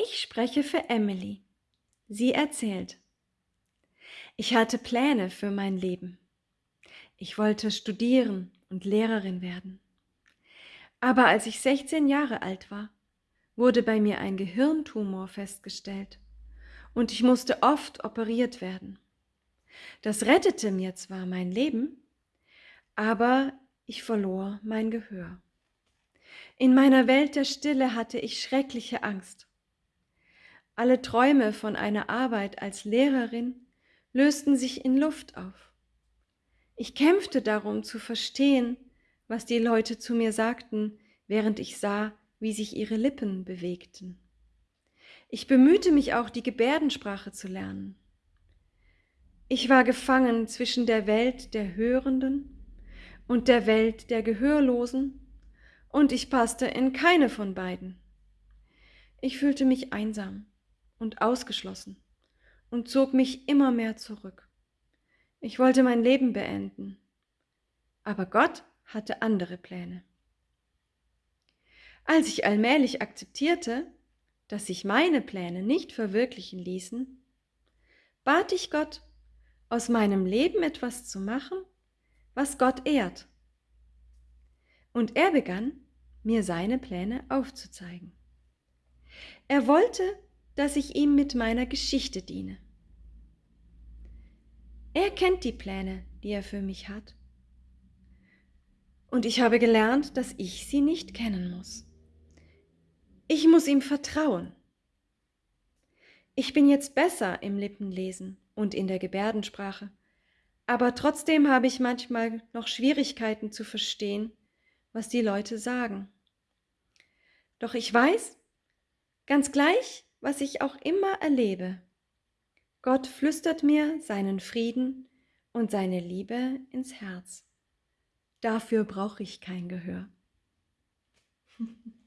Ich spreche für Emily. Sie erzählt. Ich hatte Pläne für mein Leben. Ich wollte studieren und Lehrerin werden. Aber als ich 16 Jahre alt war, wurde bei mir ein Gehirntumor festgestellt und ich musste oft operiert werden. Das rettete mir zwar mein Leben, aber ich verlor mein Gehör. In meiner Welt der Stille hatte ich schreckliche Angst. Alle Träume von einer Arbeit als Lehrerin lösten sich in Luft auf. Ich kämpfte darum zu verstehen, was die Leute zu mir sagten, während ich sah, wie sich ihre Lippen bewegten. Ich bemühte mich auch, die Gebärdensprache zu lernen. Ich war gefangen zwischen der Welt der Hörenden und der Welt der Gehörlosen, und ich passte in keine von beiden. Ich fühlte mich einsam und ausgeschlossen und zog mich immer mehr zurück. Ich wollte mein Leben beenden, aber Gott hatte andere Pläne. Als ich allmählich akzeptierte, dass sich meine Pläne nicht verwirklichen ließen, bat ich Gott, aus meinem Leben etwas zu machen, was Gott ehrt. Und er begann, mir seine Pläne aufzuzeigen. Er wollte, dass ich ihm mit meiner Geschichte diene. Er kennt die Pläne, die er für mich hat. Und ich habe gelernt, dass ich sie nicht kennen muss. Ich muss ihm vertrauen. Ich bin jetzt besser im Lippenlesen und in der Gebärdensprache, aber trotzdem habe ich manchmal noch Schwierigkeiten zu verstehen, was die Leute sagen. Doch ich weiß, ganz gleich, was ich auch immer erlebe. Gott flüstert mir seinen Frieden und seine Liebe ins Herz. Dafür brauche ich kein Gehör.